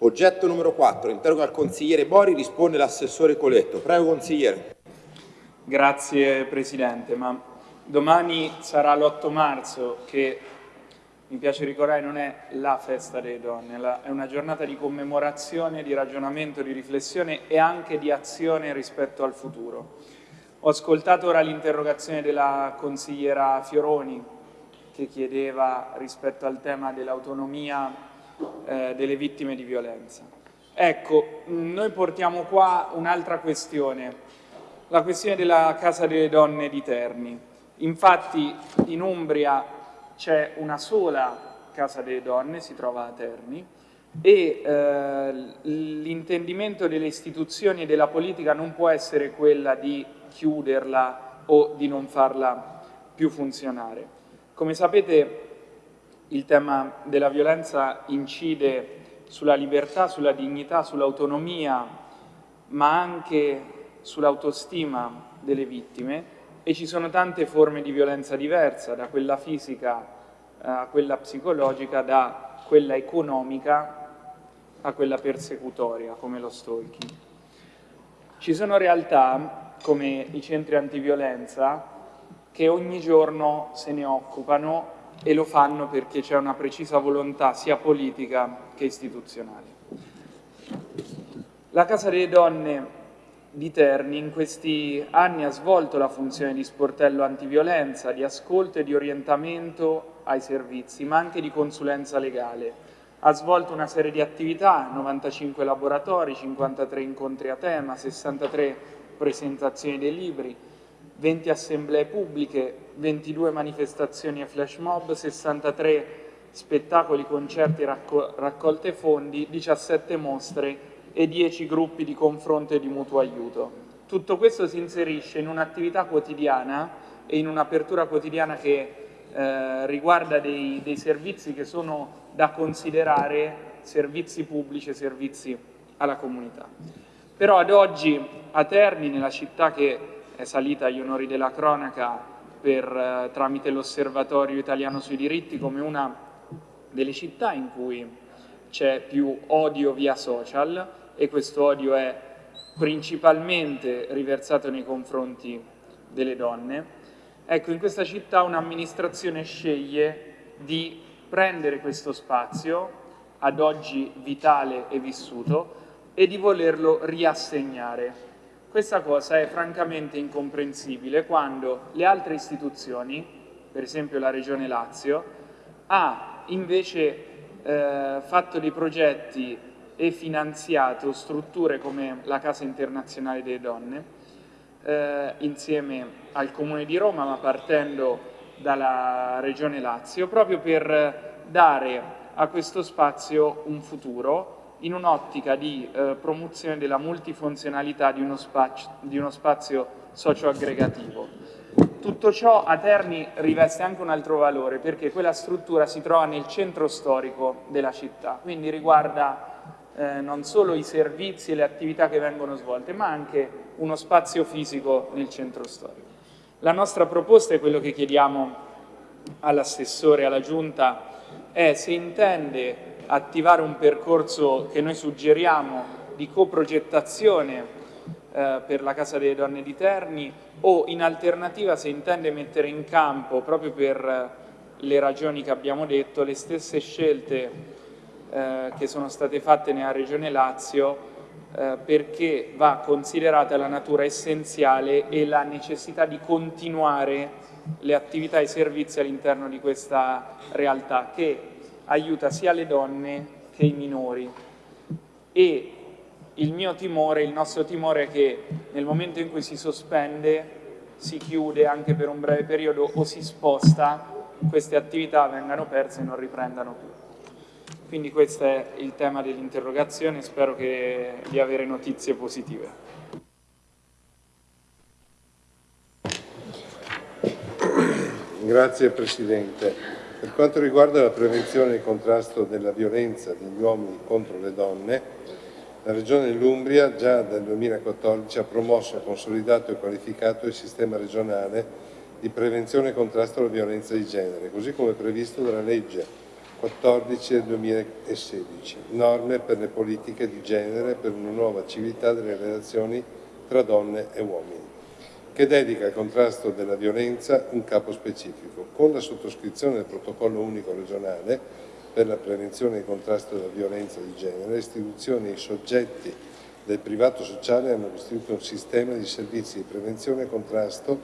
Oggetto numero 4, interroga al consigliere Bori, risponde l'assessore Coletto. Prego consigliere. Grazie Presidente, ma domani sarà l'8 marzo che mi piace ricordare non è la festa delle donne, è una giornata di commemorazione, di ragionamento, di riflessione e anche di azione rispetto al futuro. Ho ascoltato ora l'interrogazione della consigliera Fioroni che chiedeva rispetto al tema dell'autonomia eh, delle vittime di violenza. Ecco, noi portiamo qua un'altra questione, la questione della Casa delle Donne di Terni. Infatti in Umbria c'è una sola Casa delle Donne, si trova a Terni, e eh, l'intendimento delle istituzioni e della politica non può essere quella di chiuderla o di non farla più funzionare. Come sapete il tema della violenza incide sulla libertà, sulla dignità, sull'autonomia, ma anche sull'autostima delle vittime e ci sono tante forme di violenza diversa, da quella fisica eh, a quella psicologica, da quella economica a quella persecutoria, come lo stalking. Ci sono realtà, come i centri antiviolenza, che ogni giorno se ne occupano e lo fanno perché c'è una precisa volontà sia politica che istituzionale. La Casa delle Donne di Terni in questi anni ha svolto la funzione di sportello antiviolenza, di ascolto e di orientamento ai servizi, ma anche di consulenza legale. Ha svolto una serie di attività, 95 laboratori, 53 incontri a tema, 63 presentazioni dei libri, 20 assemblee pubbliche, 22 manifestazioni e flash mob, 63 spettacoli, concerti, raccol raccolte fondi, 17 mostre e 10 gruppi di confronto e di mutuo aiuto. Tutto questo si inserisce in un'attività quotidiana e in un'apertura quotidiana che eh, riguarda dei, dei servizi che sono da considerare servizi pubblici e servizi alla comunità. Però ad oggi a Terni, nella città che è salita agli onori della cronaca per, eh, tramite l'Osservatorio Italiano sui diritti come una delle città in cui c'è più odio via social, e questo odio è principalmente riversato nei confronti delle donne. Ecco, in questa città un'amministrazione sceglie di prendere questo spazio, ad oggi vitale e vissuto, e di volerlo riassegnare. Questa cosa è francamente incomprensibile quando le altre istituzioni, per esempio la Regione Lazio, ha invece eh, fatto dei progetti e finanziato strutture come la Casa Internazionale delle Donne eh, insieme al Comune di Roma ma partendo dalla Regione Lazio proprio per dare a questo spazio un futuro in un'ottica di eh, promozione della multifunzionalità di uno, spazio, di uno spazio socio-aggregativo. Tutto ciò a Terni riveste anche un altro valore perché quella struttura si trova nel centro storico della città, quindi riguarda eh, non solo i servizi e le attività che vengono svolte, ma anche uno spazio fisico nel centro storico. La nostra proposta è quello che chiediamo all'assessore, alla Giunta, è se intende attivare un percorso che noi suggeriamo di coprogettazione eh, per la Casa delle Donne di Terni o in alternativa se intende mettere in campo, proprio per le ragioni che abbiamo detto, le stesse scelte eh, che sono state fatte nella Regione Lazio eh, perché va considerata la natura essenziale e la necessità di continuare le attività e i servizi all'interno di questa realtà che aiuta sia le donne che i minori e il mio timore, il nostro timore è che nel momento in cui si sospende, si chiude anche per un breve periodo o si sposta, queste attività vengano perse e non riprendano più. Quindi questo è il tema dell'interrogazione, spero di avere notizie positive. Grazie Presidente. Per quanto riguarda la prevenzione e il contrasto della violenza degli uomini contro le donne, la Regione dell'Umbria già dal 2014 ha promosso, consolidato e qualificato il sistema regionale di prevenzione e contrasto alla violenza di genere, così come previsto dalla legge 14 del 2016, norme per le politiche di genere per una nuova civiltà delle relazioni tra donne e uomini, che dedica al contrasto della violenza un capo specifico. Con la sottoscrizione del protocollo unico regionale per la prevenzione e il contrasto della violenza di genere, le istituzioni e i soggetti del privato sociale hanno costituito un sistema di servizi di prevenzione e contrasto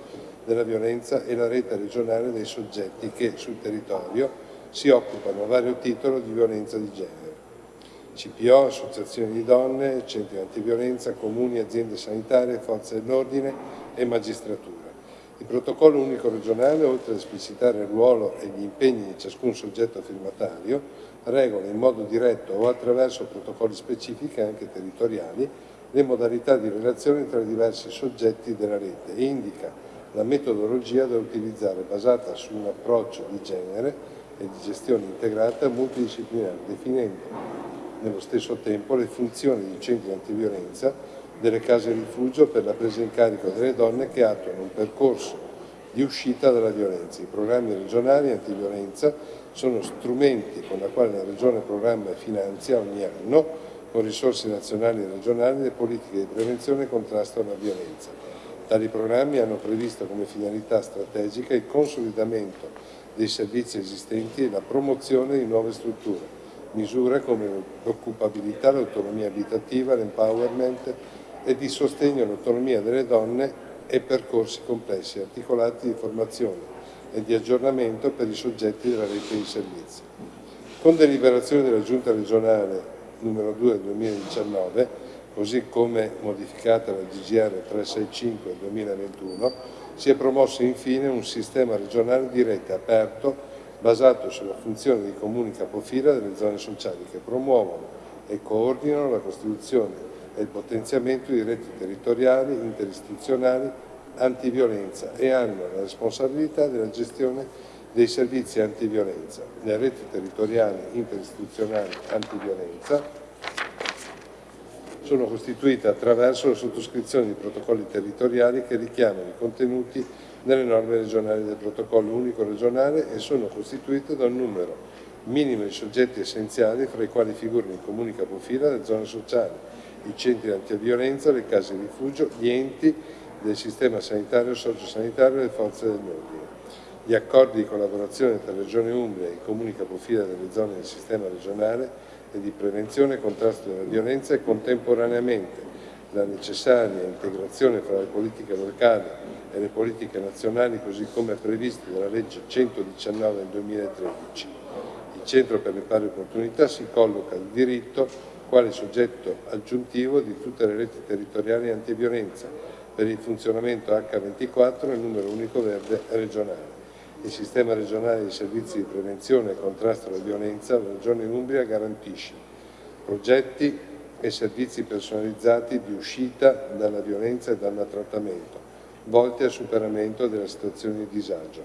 della violenza e la rete regionale dei soggetti che sul territorio si occupano a vario titolo di violenza di genere. CPO, associazioni di donne, centri antiviolenza, comuni, aziende sanitarie, forze dell'ordine e magistratura. Il protocollo unico regionale, oltre ad esplicitare il ruolo e gli impegni di ciascun soggetto firmatario, regola in modo diretto o attraverso protocolli specifici anche territoriali le modalità di relazione tra i diversi soggetti della rete e indica la metodologia da utilizzare basata su un approccio di genere e di gestione integrata multidisciplinare, definendo nello stesso tempo le funzioni di centri antiviolenza delle case rifugio per la presa in carico delle donne che attuano un percorso di uscita dalla violenza. I programmi regionali antiviolenza sono strumenti con la quale la Regione programma e finanzia ogni anno con risorse nazionali e regionali le politiche di prevenzione e contrasto alla violenza. Tali programmi hanno previsto come finalità strategica il consolidamento dei servizi esistenti e la promozione di nuove strutture, misure come l'occupabilità, l'autonomia abitativa, l'empowerment e di sostegno all'autonomia delle donne e percorsi complessi articolati di formazione e di aggiornamento per i soggetti della rete di servizi. Con deliberazione della Giunta regionale numero 2 del 2019, così come modificata dalla DGR 365 del 2021, si è promosso infine un sistema regionale di rete aperto basato sulla funzione dei comuni capofila delle zone sociali che promuovono e coordinano la costituzione e il potenziamento di reti territoriali, interistituzionali, antiviolenza e hanno la responsabilità della gestione dei servizi antiviolenza. Le reti territoriali interistituzionali antiviolenza sono costituite attraverso la sottoscrizione di protocolli territoriali che richiamano i contenuti nelle norme regionali del protocollo unico regionale e sono costituite da un numero minimo di soggetti essenziali fra i quali figurano i comuni capofila, le zone sociali, i centri antiviolenza, le case rifugio, gli enti del sistema sanitario sociosanitario e le forze dell'ordine. Gli accordi di collaborazione tra Regione Umbria e i comuni capofila delle zone del sistema regionale e di prevenzione e contrasto della violenza e contemporaneamente la necessaria integrazione fra le politiche locali e le politiche nazionali così come previste dalla legge 119 del 2013. Il Centro per le pari opportunità si colloca di diritto quale soggetto aggiuntivo di tutte le reti territoriali antiviolenza per il funzionamento H24 e numero unico verde regionale. Il sistema regionale di servizi di prevenzione e contrasto alla violenza, la Regione Umbria garantisce progetti e servizi personalizzati di uscita dalla violenza e dal maltrattamento, volti al superamento della situazione di disagio.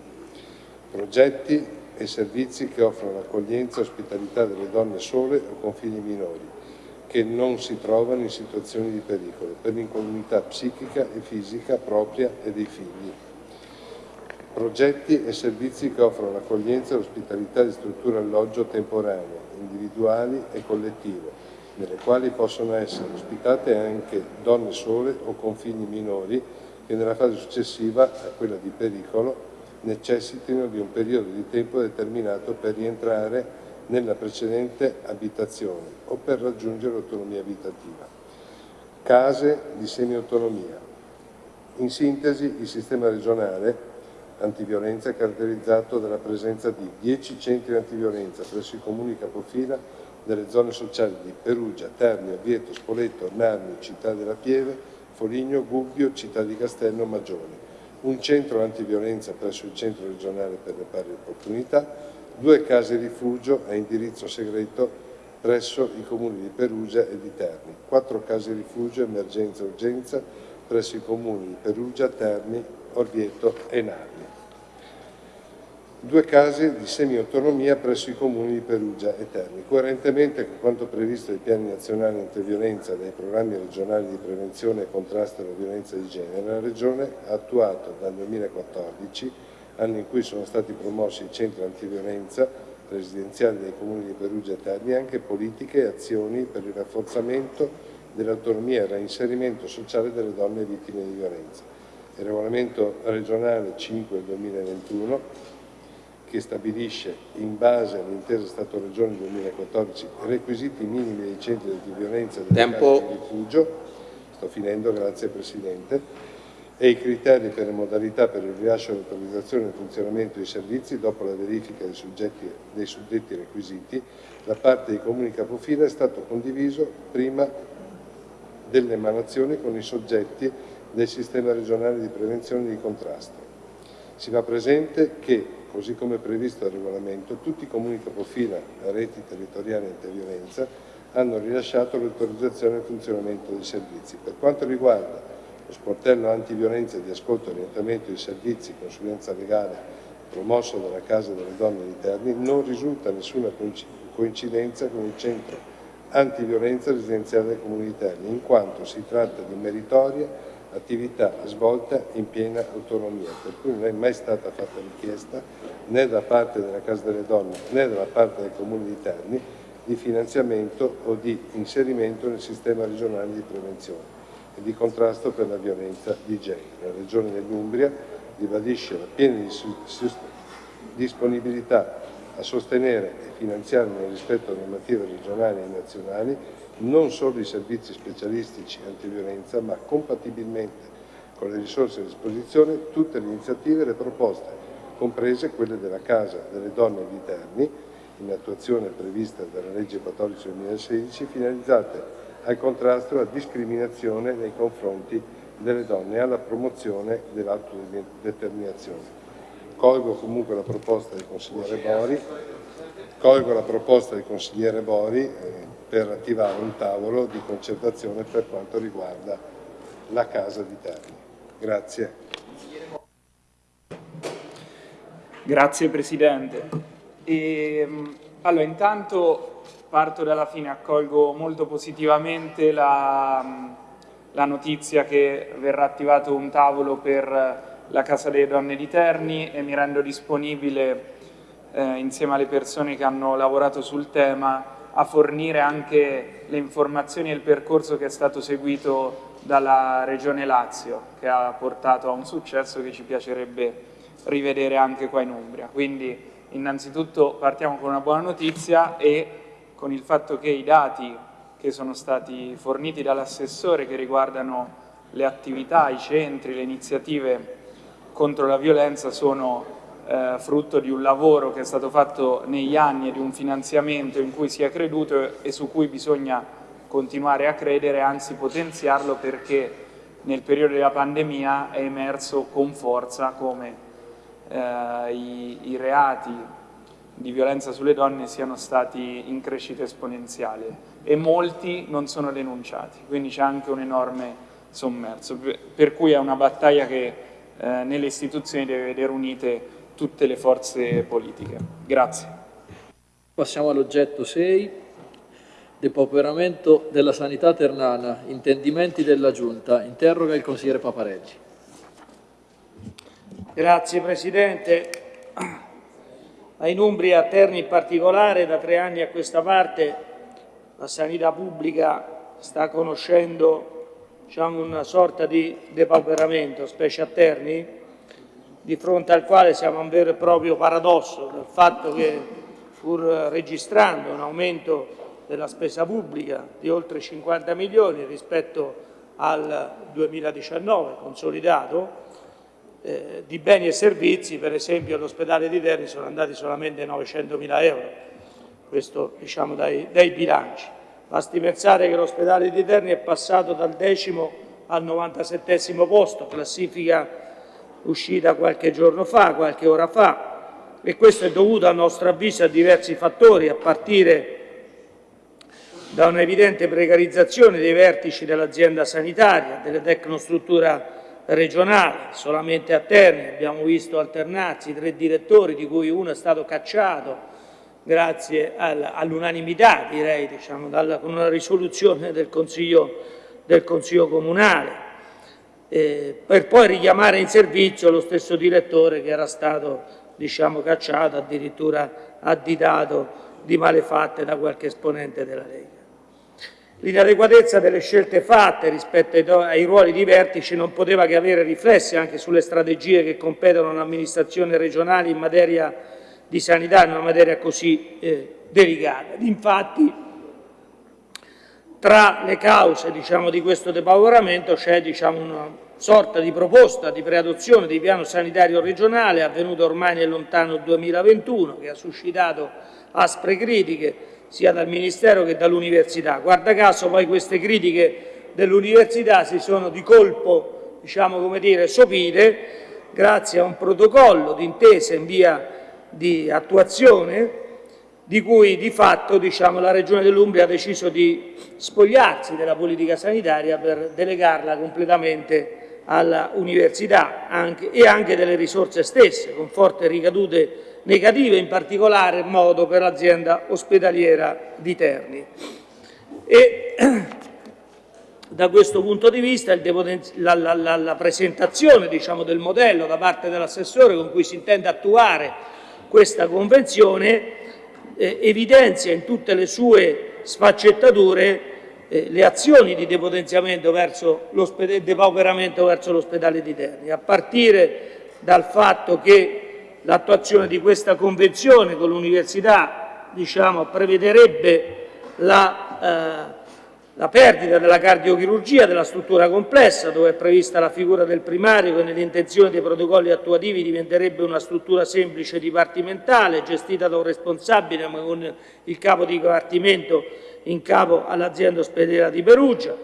Progetti e servizi che offrono l'accoglienza e ospitalità delle donne sole o con figli minori, che non si trovano in situazioni di pericolo, per l'incolumità psichica e fisica propria e dei figli progetti e servizi che offrono l'accoglienza e l'ospitalità di strutture alloggio temporanee, individuali e collettive, nelle quali possono essere ospitate anche donne sole o con figli minori che nella fase successiva a quella di pericolo necessitino di un periodo di tempo determinato per rientrare nella precedente abitazione o per raggiungere l'autonomia abitativa. Case di semi-autonomia. In sintesi, il sistema regionale antiviolenza è caratterizzato dalla presenza di 10 centri antiviolenza presso i comuni capofila delle zone sociali di Perugia, Terni, Orvieto, Spoleto, Narni, Città della Pieve, Foligno, Gubbio, Città di Castello, Magione, un centro antiviolenza presso il centro regionale per le pari opportunità, due case rifugio a indirizzo segreto presso i comuni di Perugia e di Terni, quattro case rifugio emergenza e urgenza presso i comuni di Perugia, Terni, Orvieto e Narni due case di semi-autonomia presso i comuni di Perugia e Terni. Coerentemente con quanto previsto dai piani nazionali antiviolenza e dai programmi regionali di prevenzione e contrasto alla violenza di genere, la Regione ha attuato dal 2014, anno in cui sono stati promossi i centri antiviolenza, residenziali dei comuni di Perugia e Terni anche politiche e azioni per il rafforzamento dell'autonomia e il reinserimento sociale delle donne vittime di violenza. Il regolamento regionale 5 del 2021 che stabilisce, in base all'intesa Stato-Regione 2014, requisiti minimi dei centri di violenza del Tempo. di rifugio, sto finendo, grazie Presidente, e i criteri per le modalità per il rilascio dell'autorizzazione al funzionamento dei servizi dopo la verifica dei, soggetti, dei suddetti requisiti da parte dei comuni capofila è stato condiviso prima dell'emanazione con i soggetti del sistema regionale di prevenzione e di contrasto. Si fa presente che, così come previsto dal regolamento, tutti i comuni capofila a reti territoriali antiviolenza hanno rilasciato l'autorizzazione al funzionamento dei servizi. Per quanto riguarda lo sportello antiviolenza di ascolto e orientamento dei servizi consulenza legale promosso dalla Casa delle Donne di Terni, non risulta nessuna coincidenza con il centro antiviolenza residenziale del Comune di Terni, in quanto si tratta di meritoria attività svolta in piena autonomia, per cui non è mai stata fatta richiesta né da parte della Casa delle Donne né da parte del Comune di Terni di finanziamento o di inserimento nel sistema regionale di prevenzione e di contrasto per la violenza di genere. La Regione dell'Umbria ribadisce la piena disponibilità a sostenere e finanziare nel rispetto delle normative regionali e nazionali non solo i servizi specialistici antiviolenza, ma compatibilmente con le risorse a disposizione tutte le iniziative e le proposte, comprese quelle della Casa delle Donne di Terni, in attuazione prevista dalla legge 14 del 2016, finalizzate al contrasto alla discriminazione nei confronti delle donne e alla promozione dell'autodeterminazione. Colgo comunque la proposta del consigliere Bori, colgo la proposta del consigliere Bori eh, per attivare un tavolo di concertazione per quanto riguarda la casa di Terni. Grazie. Grazie Presidente. E, ehm, allora, intanto parto dalla fine, accolgo molto positivamente la, la notizia che verrà attivato un tavolo per la Casa delle Donne di Terni e mi rendo disponibile eh, insieme alle persone che hanno lavorato sul tema a fornire anche le informazioni e il percorso che è stato seguito dalla Regione Lazio che ha portato a un successo che ci piacerebbe rivedere anche qua in Umbria. Quindi innanzitutto partiamo con una buona notizia e con il fatto che i dati che sono stati forniti dall'assessore che riguardano le attività, i centri, le iniziative contro la violenza sono eh, frutto di un lavoro che è stato fatto negli anni e di un finanziamento in cui si è creduto e su cui bisogna continuare a credere, anzi potenziarlo perché nel periodo della pandemia è emerso con forza come eh, i, i reati di violenza sulle donne siano stati in crescita esponenziale e molti non sono denunciati, quindi c'è anche un enorme sommerso, per cui è una battaglia che eh, nelle istituzioni deve vedere unite tutte le forze politiche. Grazie. Passiamo all'oggetto 6, depauperamento della sanità ternana, intendimenti della Giunta. Interroga il consigliere Papareggi. Grazie Presidente in Umbria, a Terni in particolare, da tre anni a questa parte la sanità pubblica sta conoscendo diciamo, una sorta di depauperamento, specie a Terni, di fronte al quale siamo a un vero e proprio paradosso del fatto che pur registrando un aumento della spesa pubblica di oltre 50 milioni rispetto al 2019 consolidato, eh, di beni e servizi, per esempio all'ospedale di Terni sono andati solamente 900 mila euro, questo diciamo dai, dai bilanci. Basti pensare che l'ospedale di Terni è passato dal decimo al 97 posto, classifica uscita qualche giorno fa, qualche ora fa, e questo è dovuto a nostro avviso a diversi fattori, a partire da un'evidente precarizzazione dei vertici dell'azienda sanitaria, delle tecnostrutture regionale, solamente a Terni abbiamo visto alternarsi tre direttori di cui uno è stato cacciato grazie all'unanimità direi diciamo, dalla, con una risoluzione del Consiglio, del Consiglio Comunale eh, per poi richiamare in servizio lo stesso direttore che era stato diciamo, cacciato, addirittura additato di malefatte da qualche esponente della Lega. L'inadeguatezza delle scelte fatte rispetto ai, ruoli di vertice non poteva che avere riflessi anche sulle strategie che competono all'amministrazione regionale in materia di sanità, in una materia così eh, delicata. Infatti, tra le cause diciamo, di questo depauperamento c'è diciamo, una sorta di proposta di preadozione di piano sanitario regionale avvenuto ormai nel lontano 2021 che ha suscitato aspre critiche sia dal Ministero che dall'Università. Guarda caso poi queste critiche dell'Università si sono di colpo diciamo, come dire, sopite grazie a un protocollo d'intesa in via di attuazione di cui di fatto diciamo, la Regione dell'Umbria ha deciso di spogliarsi della politica sanitaria per delegarla completamente all'università e anche delle risorse stesse, con forti ricadute negative, in particolare modo per l'azienda ospedaliera di Terni. E, da questo punto di vista la, la, la, la presentazione diciamo, del modello da parte dell'assessore con cui si intende attuare questa convenzione eh, evidenzia in tutte le sue sfaccettature eh, le azioni di depotenziamento verso depauperamento verso l'ospedale di Terni, a partire dal fatto che l'attuazione di questa convenzione con l'università diciamo, prevederebbe la eh, la perdita della cardiochirurgia della struttura complessa, dove è prevista la figura del primario che nell'intenzione dei protocolli attuativi diventerebbe una struttura semplice dipartimentale, gestita da un responsabile ma con il capo di dipartimento in capo all'azienda ospedaliera di Perugia.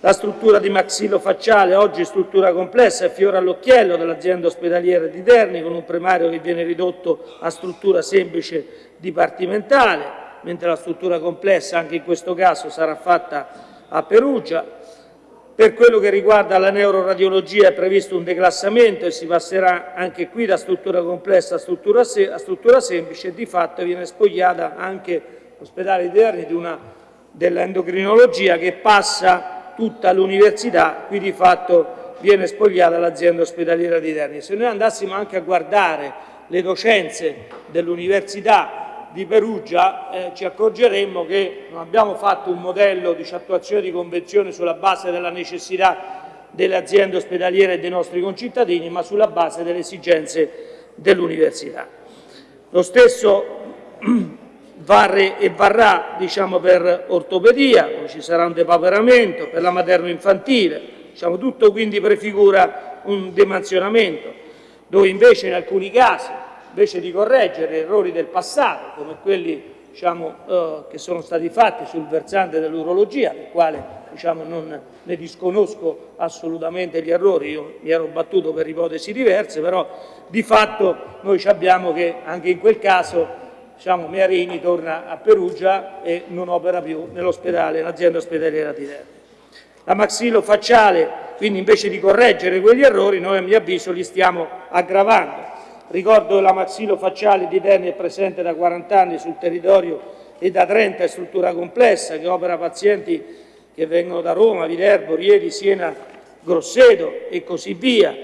La struttura di maxillofacciale, oggi struttura complessa, è fiore all'occhiello dell'azienda ospedaliera di Terni, con un primario che viene ridotto a struttura semplice dipartimentale mentre la struttura complessa anche in questo caso sarà fatta a Perugia. Per quello che riguarda la neuroradiologia è previsto un declassamento e si passerà anche qui da struttura complessa a struttura, se a struttura semplice e di fatto viene spogliata anche l'ospedale di Terni dell'endocrinologia che passa tutta l'università, qui di fatto viene spogliata l'azienda ospedaliera di Terni. Se noi andassimo anche a guardare le docenze dell'università di Perugia eh, ci accorgeremmo che non abbiamo fatto un modello di attuazione di convenzione sulla base della necessità delle aziende ospedaliere e dei nostri concittadini, ma sulla base delle esigenze dell'università. Lo stesso varre e varrà diciamo, per ortopedia, dove ci sarà un depauperamento, per la materno-infantile, diciamo, tutto quindi prefigura un demansionamento, dove invece in alcuni casi invece di correggere errori del passato, come quelli diciamo, eh, che sono stati fatti sul versante dell'urologia, del quale diciamo, non ne disconosco assolutamente gli errori, io mi ero battuto per ipotesi diverse, però di fatto noi abbiamo che anche in quel caso diciamo, Mearini torna a Perugia e non opera più nell'ospedale, nell'azienda ospedaliera di Terni. La maxillofacciale, quindi invece di correggere quegli errori, noi a mio avviso li stiamo aggravando. Ricordo che la maxillofacciale di Terni è presente da 40 anni sul territorio e da 30 è struttura complessa che opera pazienti che vengono da Roma, Viterbo, Rieti, Siena, Grosseto e così via.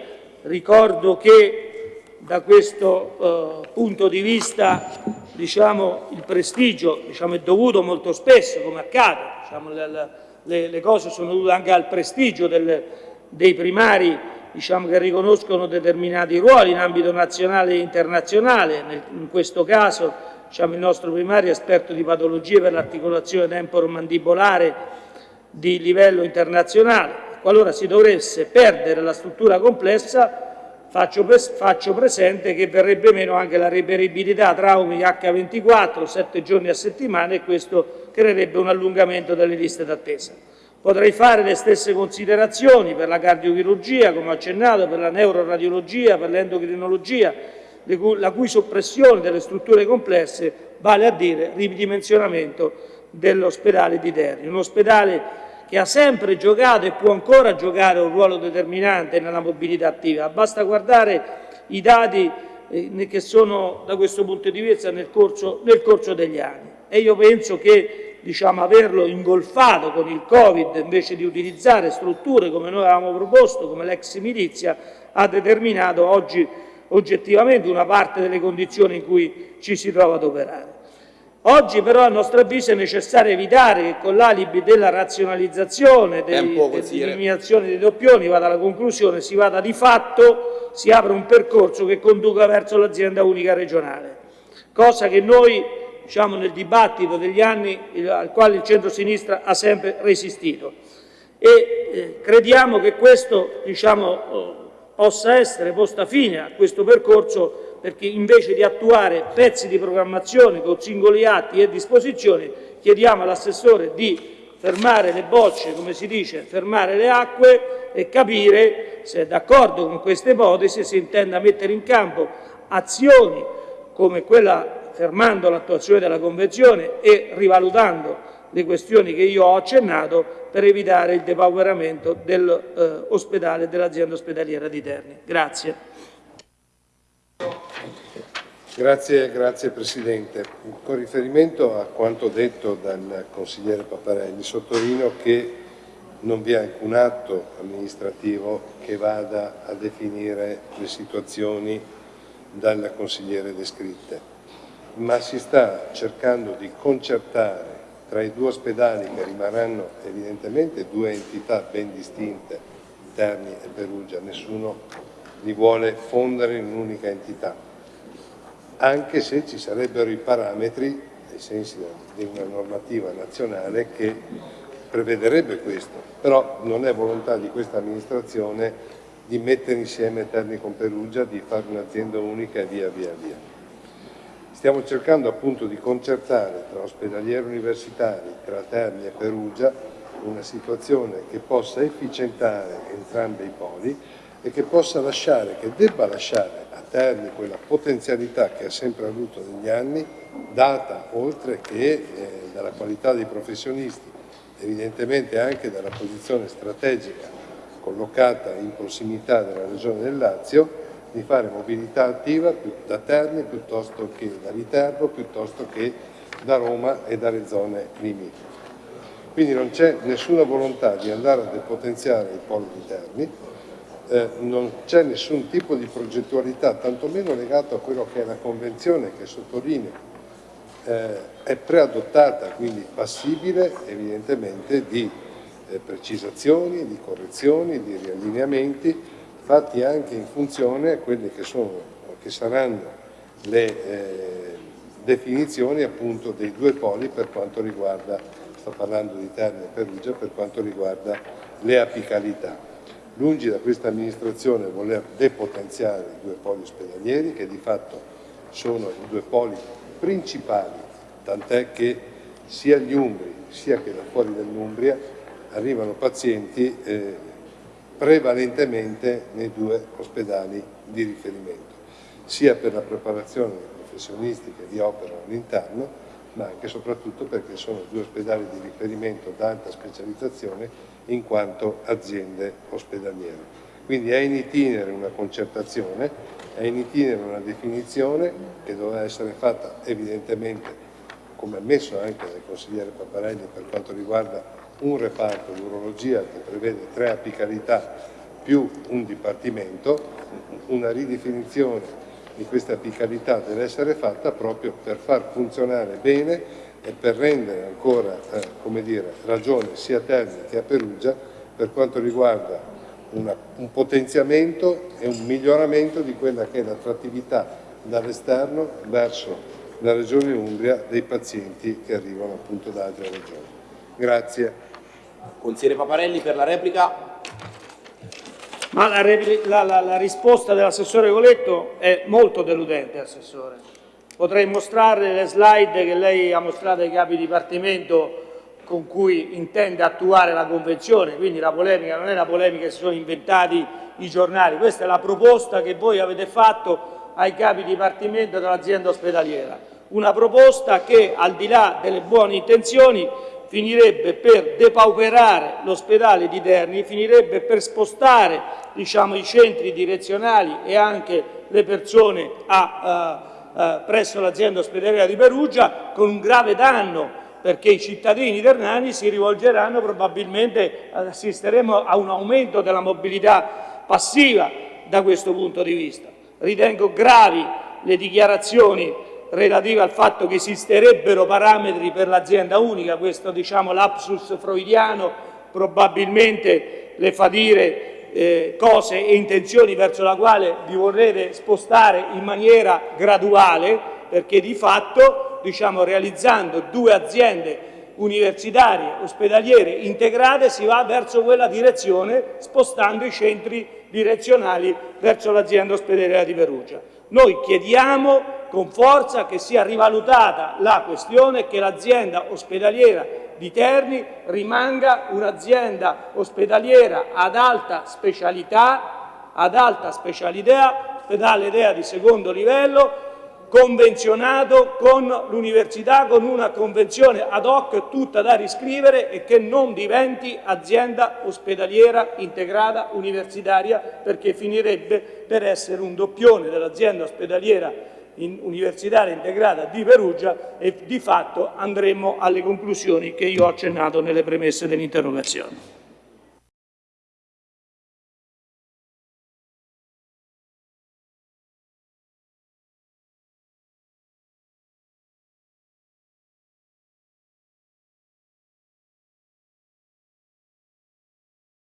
Ricordo che da questo eh, punto di vista diciamo, il prestigio diciamo, è dovuto molto spesso, come accade, diciamo, le, le, le, cose sono dovute anche al prestigio del, dei primari diciamo, che riconoscono determinati ruoli in ambito nazionale e internazionale, in questo caso diciamo, il nostro primario esperto di patologie per l'articolazione temporomandibolare di livello internazionale. Qualora si dovesse perdere la struttura complessa, faccio, faccio presente che verrebbe meno anche la reperibilità traumi H24, 7 giorni a settimana e questo creerebbe un allungamento delle liste d'attesa. Potrei fare le stesse considerazioni per la cardiochirurgia, come accennato, per la neuroradiologia, per l'endocrinologia, la cui soppressione delle strutture complesse vale a dire ridimensionamento dell'ospedale di Terni. Un ospedale che ha sempre giocato e può ancora giocare un ruolo determinante nella mobilità attiva. Basta guardare i dati eh, che sono da questo punto di vista nel corso, nel corso degli anni. E io penso che diciamo, averlo ingolfato con il Covid invece di utilizzare strutture come noi avevamo proposto, come l'ex milizia, ha determinato oggi oggettivamente una parte delle condizioni in cui ci si trova ad operare. Oggi però a nostro avviso è necessario evitare che con l'alibi della razionalizzazione, dell'eliminazione dei doppioni, vada alla conclusione, si vada di fatto, si apre un percorso che conduca verso l'azienda unica regionale, cosa che noi diciamo, nel dibattito degli anni al quale il centro-sinistra ha sempre resistito. E eh, crediamo che questo diciamo, possa essere posta fine a questo percorso perché invece di attuare pezzi di programmazione con singoli atti e disposizioni chiediamo all'assessore di fermare le bocce, come si dice, fermare le acque e capire se è d'accordo con queste ipotesi e se intenda mettere in campo azioni come quella fermando l'attuazione della Convenzione e rivalutando le questioni che io ho accennato per evitare il depauperamento dell'ospedale eh, dell'azienda ospedaliera di Terni. Grazie. Grazie, grazie, Presidente. Con riferimento a quanto detto dal consigliere Paparelli, sottolineo che non vi è alcun atto amministrativo che vada a definire le situazioni dal consigliere descritte ma si sta cercando di concertare tra i due ospedali che rimarranno evidentemente due entità ben distinte, Terni e Perugia, nessuno li vuole fondere in un'unica entità, anche se ci sarebbero i parametri ai sensi di una normativa nazionale che prevederebbe questo, però non è volontà di questa amministrazione di mettere insieme Terni con Perugia, di fare un'azienda unica e via via via. Stiamo cercando appunto di concertare tra ospedalieri universitari, tra Terni e Perugia, una situazione che possa efficientare entrambi i poli e che possa lasciare, che debba lasciare a Terni quella potenzialità che ha sempre avuto negli anni, data oltre che eh, dalla qualità dei professionisti, evidentemente anche dalla posizione strategica collocata in prossimità della Regione del Lazio, di fare mobilità attiva da Terni piuttosto che da Viterbo, piuttosto che da Roma e dalle zone limitrofe. Quindi non c'è nessuna volontà di andare a depotenziare il polo di Terni, eh, non c'è nessun tipo di progettualità, tantomeno legato a quello che è la convenzione che sottolinea eh, è preadottata, quindi passibile evidentemente di eh, precisazioni, di correzioni, di riallineamenti fatti anche in funzione a quelle che, sono, che saranno le eh, definizioni appunto dei due poli per quanto riguarda, sto parlando di Terni e Perugia, per quanto riguarda le apicalità. Lungi da questa amministrazione voler depotenziare i due poli ospedalieri che di fatto sono i due poli principali, tant'è che sia gli Umbri sia che da fuori dell'Umbria arrivano pazienti eh, prevalentemente nei due ospedali di riferimento, sia per la preparazione dei professionisti che vi operano all'interno, ma anche e soprattutto perché sono due ospedali di riferimento d'alta specializzazione in quanto aziende ospedaliere. Quindi è in itinere una concertazione, è in itinere una definizione che dovrà essere fatta evidentemente, come ammesso anche dal consigliere Paparelli per quanto riguarda un reparto di urologia che prevede tre apicalità più un dipartimento, una ridefinizione di questa apicalità deve essere fatta proprio per far funzionare bene e per rendere ancora eh, dire, ragione sia a Terni che a Perugia per quanto riguarda una, un potenziamento e un miglioramento di quella che è l'attrattività dall'esterno verso la Regione Umbria dei pazienti che arrivano appunto da altre regioni. Grazie. Consigliere Paparelli per la replica. Ma la, la, la, la risposta dell'assessore Coletto è molto deludente, Assessore. Potrei mostrare le slide che lei ha mostrato ai capi dipartimento con cui intende attuare la convenzione, quindi la polemica non è la polemica che si sono inventati i giornali, questa è la proposta che voi avete fatto ai capi dipartimento dell'azienda ospedaliera, una proposta che al di là delle buone intenzioni finirebbe per depauperare l'ospedale di Terni, finirebbe per spostare diciamo, i centri direzionali e anche le persone a, uh, uh, presso l'azienda ospedaliera di Perugia con un grave danno perché i cittadini ternani si rivolgeranno probabilmente, assisteremo a un aumento della mobilità passiva da questo punto di vista. Ritengo gravi le dichiarazioni relative al fatto che esisterebbero parametri per l'azienda unica, questo diciamo lapsus freudiano probabilmente le fa dire eh, cose e intenzioni verso la quale vi vorrete spostare in maniera graduale, perché di fatto diciamo, realizzando due aziende universitarie ospedaliere integrate si va verso quella direzione spostando i centri direzionali verso l'azienda ospedaliera di Perugia. Noi chiediamo con forza che sia rivalutata la questione che l'azienda ospedaliera di Terni rimanga un'azienda ospedaliera ad alta specialità, ad alta specialità, ospedale di secondo livello, convenzionato con l'università, con una convenzione ad hoc tutta da riscrivere e che non diventi azienda ospedaliera integrata universitaria perché finirebbe per essere un doppione dell'azienda ospedaliera universitaria integrata di Perugia e di fatto andremo alle conclusioni che io ho accennato nelle premesse dell'interrogazione.